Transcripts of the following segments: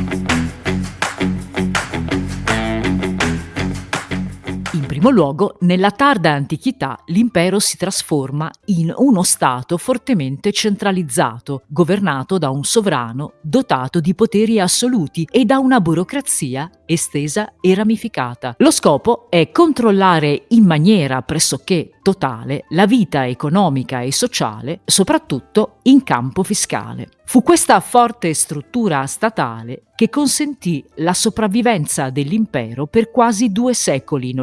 Thank you. Primo luogo, nella tarda antichità l'impero si trasforma in uno Stato fortemente centralizzato, governato da un sovrano dotato di poteri assoluti e da una burocrazia estesa e ramificata. Lo scopo è controllare in maniera pressoché totale la vita economica e sociale, soprattutto in campo fiscale. Fu questa forte struttura statale che consentì la sopravvivenza dell'impero per quasi due secoli in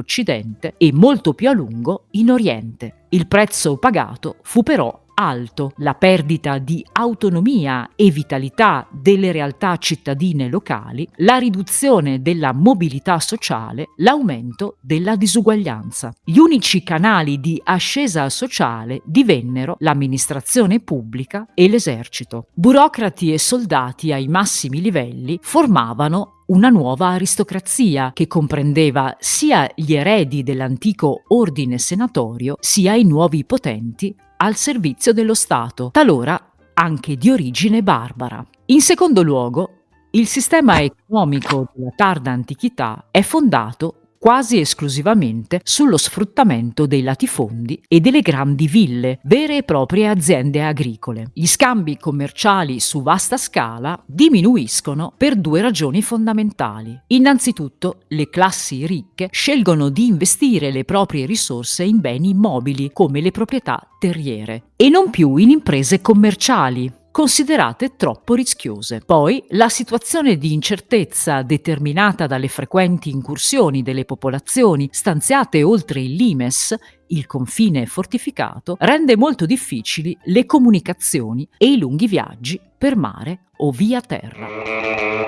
Occidente e molto più a lungo in Oriente. Il prezzo pagato fu però alto, la perdita di autonomia e vitalità delle realtà cittadine locali, la riduzione della mobilità sociale, l'aumento della disuguaglianza. Gli unici canali di ascesa sociale divennero l'amministrazione pubblica e l'esercito. Burocrati e soldati ai massimi livelli formavano una nuova aristocrazia che comprendeva sia gli eredi dell'antico ordine senatorio sia i nuovi potenti al servizio dello Stato, talora anche di origine barbara. In secondo luogo, il sistema economico della tarda antichità è fondato quasi esclusivamente sullo sfruttamento dei latifondi e delle grandi ville, vere e proprie aziende agricole. Gli scambi commerciali su vasta scala diminuiscono per due ragioni fondamentali. Innanzitutto, le classi ricche scelgono di investire le proprie risorse in beni immobili come le proprietà terriere e non più in imprese commerciali considerate troppo rischiose. Poi la situazione di incertezza determinata dalle frequenti incursioni delle popolazioni stanziate oltre il Limes, il confine fortificato, rende molto difficili le comunicazioni e i lunghi viaggi per mare o via terra.